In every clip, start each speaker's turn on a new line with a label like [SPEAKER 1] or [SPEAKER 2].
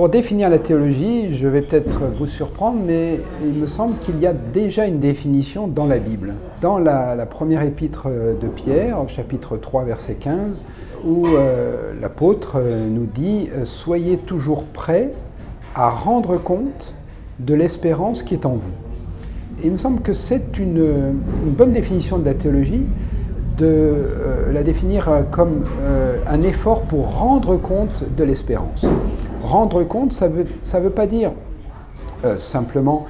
[SPEAKER 1] Pour définir la théologie, je vais peut-être vous surprendre, mais il me semble qu'il y a déjà une définition dans la Bible. Dans la, première épître de Pierre, au chapitre 3, verset 15, où euh, l'apôtre nous dit « Soyez toujours prêts à rendre compte de l'espérance qui est en vous ». Il me semble que c'est une, bonne définition de la théologie, de euh, la définir comme euh, un effort pour rendre compte de l'espérance. Rendre compte, ça ne veut, ça veut pas dire euh, simplement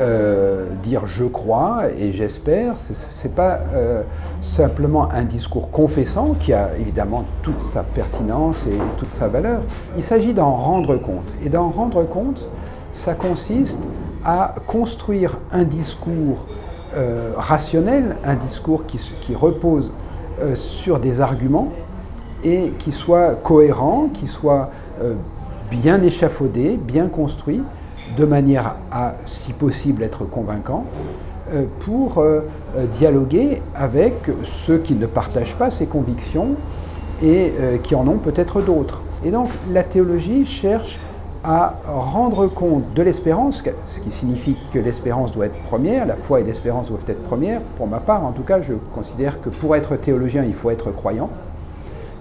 [SPEAKER 1] euh, dire je crois et j'espère, ce n'est pas euh, simplement un discours confessant qui a évidemment toute sa pertinence et toute sa valeur. Il s'agit d'en rendre compte. Et d'en rendre compte, ça consiste à construire un discours rationnel, un discours qui, qui repose sur des arguments et qui soit cohérent, qui soit bien échafaudé, bien construit, de manière à, si possible, être convaincant, euh, pour euh, euh, dialoguer avec ceux qui ne partagent pas ces convictions et qui en ont peut-être d'autres. Et donc la théologie cherche à rendre compte de l'espérance, ce qui signifie que l'espérance doit être première, la foi et l'espérance doivent être premières. Pour ma part, en tout cas, je considère que pour être théologien, il faut être croyant.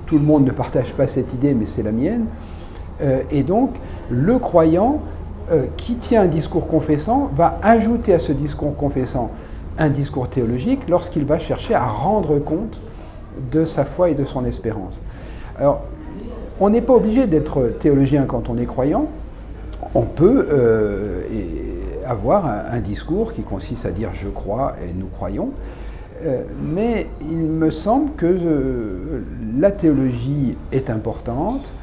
[SPEAKER 1] Tout le monde ne partage pas cette idée, mais c'est la mienne. Euh, et donc, le croyant euh, qui tient un discours confessant va ajouter à ce discours confessant un discours théologique lorsqu'il va chercher à rendre compte de sa foi et de son espérance. Alors, on n'est pas obligé d'être théologien quand on est croyant. On peut euh, avoir un, discours qui consiste à dire « je crois » et « nous croyons mais il me semble que la théologie est importante,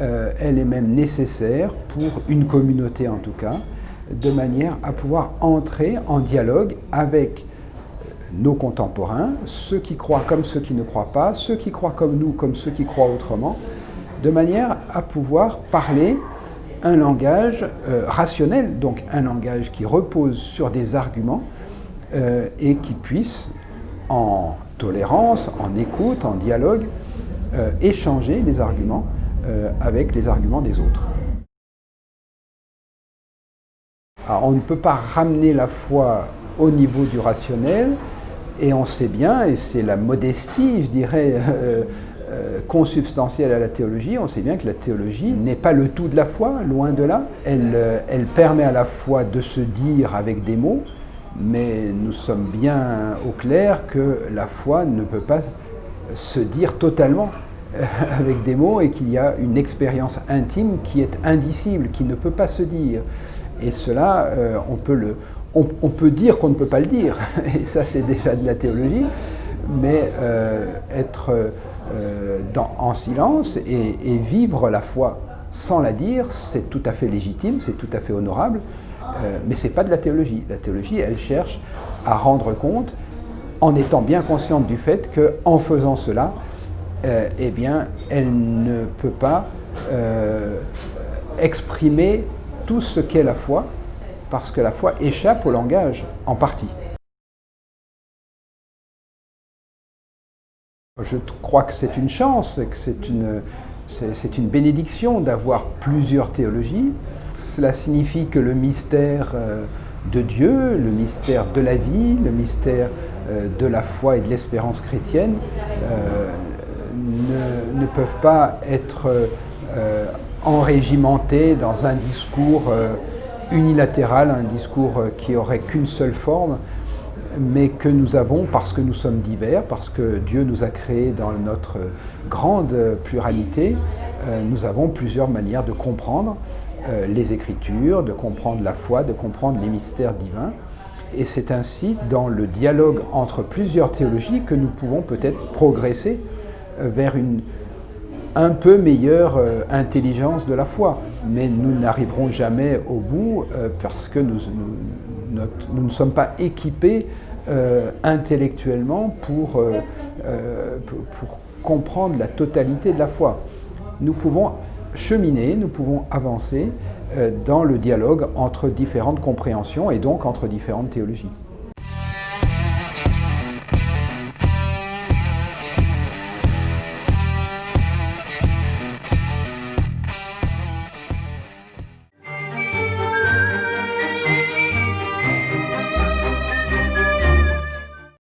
[SPEAKER 1] euh, elle est même nécessaire pour une communauté en tout cas, de manière à pouvoir entrer en dialogue avec nos contemporains, ceux qui croient comme ceux qui ne croient pas, ceux qui croient comme nous comme ceux qui croient autrement, de manière à pouvoir parler un langage euh, rationnel, donc un langage qui repose sur des arguments euh, et qui puisse, en tolérance, en écoute, en dialogue, échanger les arguments euh, avec les arguments des autres. on ne peut pas ramener la foi au niveau du rationnel, et on sait bien, et c'est la modestie, je dirais, euh, euh, consubstantielle à la théologie, on sait bien que la théologie n'est pas le tout de la foi, loin de là. Elle, elle permet à la foi de se dire avec des mots, mais nous sommes bien au clair que la foi ne peut pas se dire totalement. avec des mots et qu'il y a une expérience intime qui est indicible, qui ne peut pas se dire. Et cela, euh, on, peut le, on, peut dire qu'on ne peut pas le dire, et ça c'est déjà de la théologie, mais euh, être euh, en silence et, et, vivre la foi sans la dire, c'est tout à fait légitime, c'est tout à fait honorable, mais ce n'est pas de la théologie. La théologie, elle cherche à rendre compte en étant bien consciente du fait qu'en faisant cela, euh, eh bien, elle ne peut pas euh, exprimer tout ce qu'est la foi, parce que la foi échappe au langage, en partie. Je crois que c'est une chance, que c'est une, bénédiction d'avoir plusieurs théologies. Cela signifie que le mystère euh, de Dieu, le mystère de la vie, le mystère de la foi et de l'espérance chrétienne ne, peuvent pas être euh, enrégimentés dans un discours euh, unilatéral, un discours euh, qui aurait qu'une seule forme, mais que nous avons parce que nous sommes divers, parce que Dieu nous a créés dans notre grande pluralité, nous avons plusieurs manières de comprendre les Écritures, de comprendre la foi, de comprendre les mystères divins. Et c'est ainsi, dans le dialogue entre plusieurs théologies, que nous pouvons peut-être progresser vers une un peu meilleure euh, intelligence de la foi. Mais nous n'arriverons jamais au bout euh, parce que nous, ne sommes pas équipés euh, intellectuellement pour, pour comprendre la totalité de la foi. Nous pouvons cheminer, nous pouvons avancer dans le dialogue entre différentes compréhensions et donc entre différentes théologies.